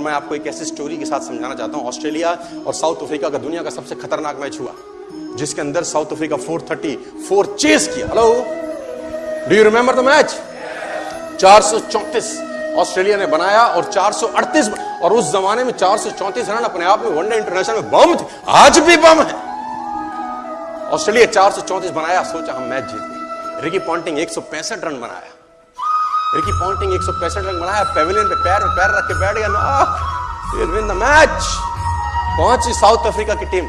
मैं आपको एक ऐसी स्टोरी के साथ समझाना चाहता हूँ। ऑस्ट्रेलिया और साउथ अफ्रीका का दुनिया का सबसे खतरनाक मैच हुआ, जिसके अंदर साउथ अफ्रीका 434 चेस किया। Hello do you remember the match 434 Australia ने बनाया और 438 और उस जमाने में 434 रन अपने आप में वनडे इंटरनेशनल में बम थे। आज भी बम है। ऑस्ट्रेलिया 434 बनाया, सोचा हम मैच जीत गए रिकी पॉन्टिंग एक रन बनाया। रिकी पॉन्टिंग एक सौ पैंसठ रन बनाया पेविलियन पे पैर में पैर रख के बैठ गया विन द मैच पहुँची साउथ अफ्रीका की टीम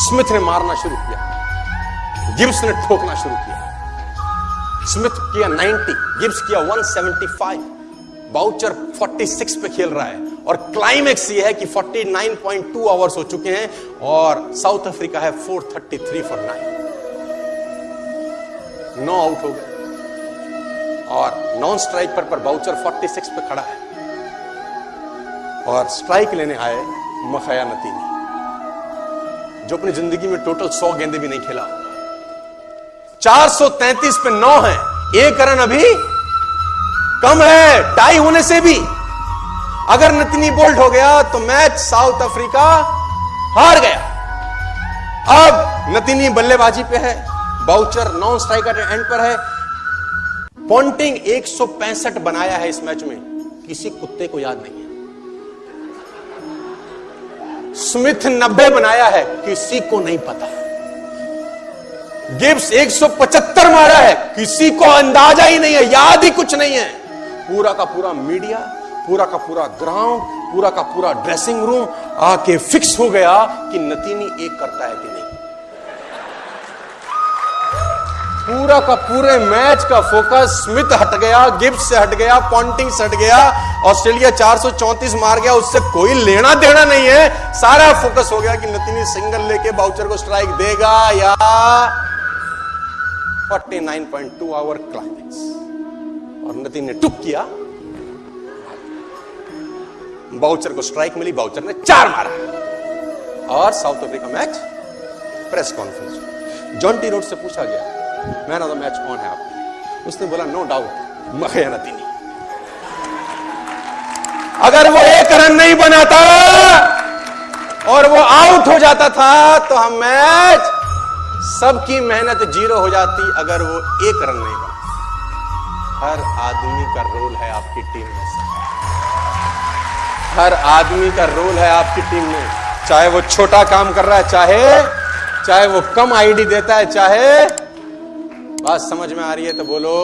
स्मिथ ने मारना शुरू किया। गिब्स ने ठोकना शुरू किया। स्मिथ किया 90 गिब्स किया 175 बाउचर 46 पे खेल रहा है। और क्लाइमेक्स ये है कि 49.2 आवर्स हो चुके हैं और साउथ अफ्रीका है 433 फॉर नाइन नो आउट हो गए और नॉन स्ट्राइक पर पर बाउचर 46 पे खड़ा है। और स्ट्राइक लेने आए मखया नतीनी, जो अपनी ज़िंदगी में टोटल 100 गेंदे भी नहीं खेला। 433 पे 9 है, एक रन अभी कम है टाई होने से भी। अगर नतनी बोल्ट हो गया तो मैच साउथ अफ्रीका हार गया। अब नतिनी बल्लेबाजी पे है बाउचर नॉन स्ट्राइकर एंड पर है पॉन्टिंग 165 बनाया है इस मैच में, किसी कुत्ते को याद नहीं है। स्मिथ 90 बनाया है, किसी को नहीं पता। गिब्स 175 मारा है, किसी को अंदाज़ा ही नहीं है, याद ही कुछ नहीं है। पूरा का पूरा मीडिया, पूरा का पूरा ग्राउंड, पूरा का पूरा ड्रेसिंग रूम आके फिक्स हो गया कि नतीनी एक करता है कि नहीं। पूरा का पूरे मैच का फोकस, स्मिथ हट गया, गिब्स से हट गया पॉन्टिंग से हट गया, ऑस्ट्रेलिया 434 मार गया, उससे कोई लेना देना नहीं है। सारा फोकस हो गया कि नतीनी सिंगल लेके बाउचर को स्ट्राइक देगा या 49.2 आवर क्लाइमेक्स। और नतीन ने टुक किया। बाउचर को स्ट्राइक मिली, बाउचर ने चार मारा। और South Africa match, press conference. Jonty Rhodes से पूछा गया मैन ऑफ़ द मैच कौन है आपके उसने बोला नो डाउट मखया नतीनी अगर वो एक रन नहीं बनाता और वो आउट हो जाता था तो हम मैच सबकी मेहनत ज़ीरो हो जाती अगर वो एक रन नहीं बना। हर आदमी का रोल है आपकी टीम में हर आदमी का रोल है आपकी टीम में। चाहे वो छोटा काम कर रहा है, चाहे चाहे वो कम आईडी देता है, चाहे बात समझ में आ रही है तो बोलो।